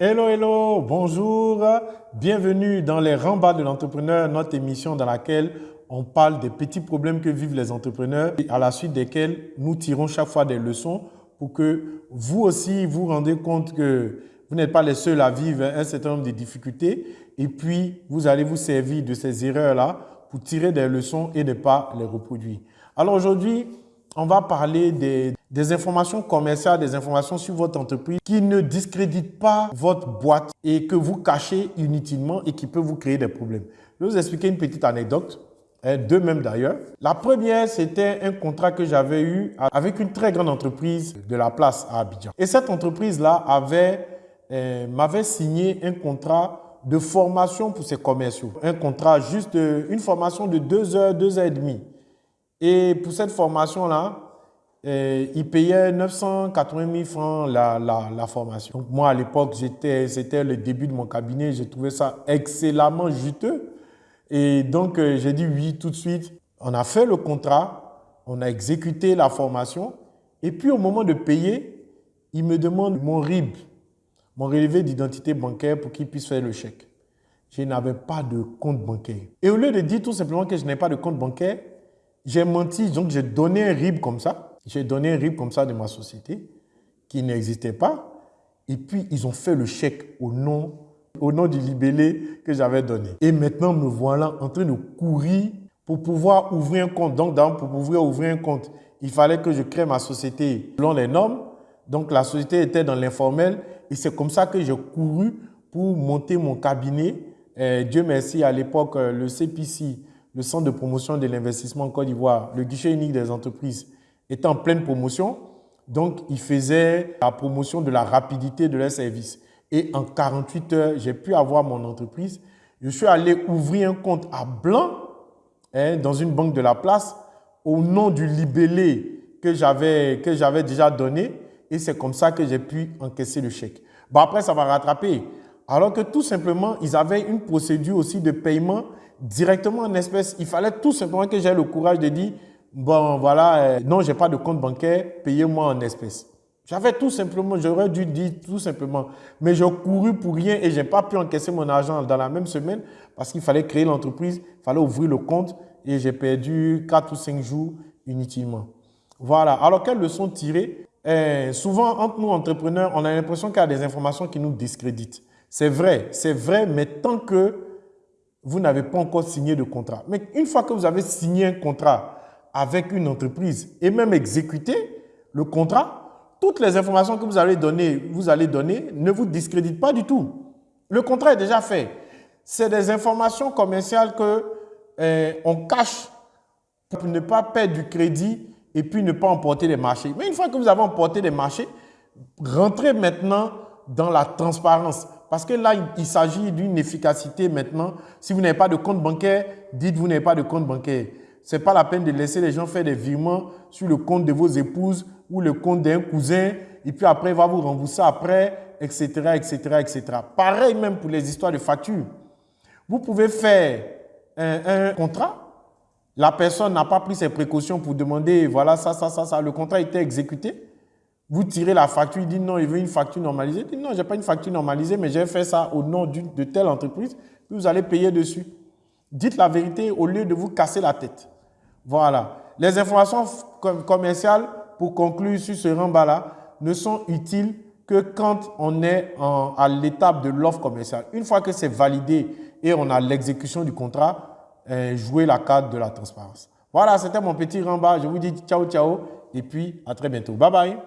Hello, hello, bonjour, bienvenue dans les Rambas de l'entrepreneur, notre émission dans laquelle on parle des petits problèmes que vivent les entrepreneurs et à la suite desquels nous tirons chaque fois des leçons pour que vous aussi vous rendez compte que vous n'êtes pas les seuls à vivre un certain nombre de difficultés et puis vous allez vous servir de ces erreurs-là pour tirer des leçons et ne pas les reproduire. Alors aujourd'hui, on va parler des, informations commerciales, des informations sur votre entreprise qui ne discréditent pas votre boîte et que vous cachez inutilement et qui peuvent vous créer des problèmes. Je vais vous expliquer une petite anecdote, hein, deux même d'ailleurs. La première, c'était un contrat que j'avais eu avec une très grande entreprise de la place à Abidjan. Et cette entreprise-là euh, m'avait signé un contrat de formation pour ses commerciaux. Un contrat juste, une formation de deux heures, deux heures et demie. Et pour cette formation-là, eh, il payait 980 000 francs la, la, la formation. Moi, à l'époque, c'était le début de mon cabinet. J'ai trouvé ça excellemment juteux. Et donc, euh, j'ai dit oui tout de suite. On a fait le contrat, on a exécuté la formation. Et puis, au moment de payer, il me demande mon RIB, mon relevé d'identité bancaire pour qu'il puisse faire le chèque. Je n'avais pas de compte bancaire. Et au lieu de dire tout simplement que je n'ai pas de compte bancaire, j'ai menti, donc j'ai donné un RIB comme ça. J'ai donné un RIB comme ça de ma société qui n'existait pas. Et puis, ils ont fait le chèque au nom, au nom du libellé que j'avais donné. Et maintenant, me voilà en train de courir pour pouvoir ouvrir un compte. Donc, pour pouvoir ouvrir un compte, il fallait que je crée ma société selon les normes. Donc, la société était dans l'informel. Et c'est comme ça que j'ai couru pour monter mon cabinet. Dieu merci, à l'époque, le CPC, le Centre de promotion de l'investissement en Côte d'Ivoire, le guichet unique des entreprises, était en pleine promotion. Donc, il faisait la promotion de la rapidité de leurs services. Et en 48 heures, j'ai pu avoir mon entreprise. Je suis allé ouvrir un compte à blanc hein, dans une banque de la place au nom du libellé que j'avais déjà donné. Et c'est comme ça que j'ai pu encaisser le chèque. Bon, après, ça va rattraper. Alors que tout simplement, ils avaient une procédure aussi de paiement directement en espèces. Il fallait tout simplement que j'aie le courage de dire, bon voilà, euh, non, je n'ai pas de compte bancaire, payez-moi en espèces. J'avais tout simplement, j'aurais dû dire tout simplement, mais j'ai couru pour rien et je n'ai pas pu encaisser mon argent dans la même semaine parce qu'il fallait créer l'entreprise, il fallait ouvrir le compte et j'ai perdu 4 ou 5 jours inutilement. Voilà. Alors, quelle leçon tirer? Euh, Souvent, entre nous entrepreneurs, on a l'impression qu'il y a des informations qui nous discréditent. C'est vrai, c'est vrai, mais tant que vous n'avez pas encore signé de contrat. Mais une fois que vous avez signé un contrat avec une entreprise et même exécuté le contrat, toutes les informations que vous allez donner, vous allez donner ne vous discréditent pas du tout. Le contrat est déjà fait. C'est des informations commerciales que eh, on cache pour ne pas perdre du crédit et puis ne pas emporter des marchés. Mais une fois que vous avez emporté des marchés, rentrez maintenant dans la transparence. Parce que là, il s'agit d'une efficacité maintenant. Si vous n'avez pas de compte bancaire, dites vous n'avez pas de compte bancaire. Ce n'est pas la peine de laisser les gens faire des virements sur le compte de vos épouses ou le compte d'un cousin et puis après, il va vous rembourser après, etc., etc., etc. Pareil même pour les histoires de factures. Vous pouvez faire un, contrat. La personne n'a pas pris ses précautions pour demander, voilà, ça, ça, ça, ça. Le contrat été exécuté. Vous tirez la facture, il dit non, il veut une facture normalisée. Il dit non, je n'ai pas une facture normalisée, mais j'ai fait ça au nom de telle entreprise, vous allez payer dessus. Dites la vérité au lieu de vous casser la tête. Voilà. Les informations commerciales, pour conclure sur ce rembat-là, ne sont utiles que quand on est à l'étape de l'offre commerciale. Une fois que c'est validé et on a l'exécution du contrat, eh, jouez la carte de la transparence. Voilà, c'était mon petit rembat. Je vous dis ciao, ciao et puis à très bientôt. Bye bye.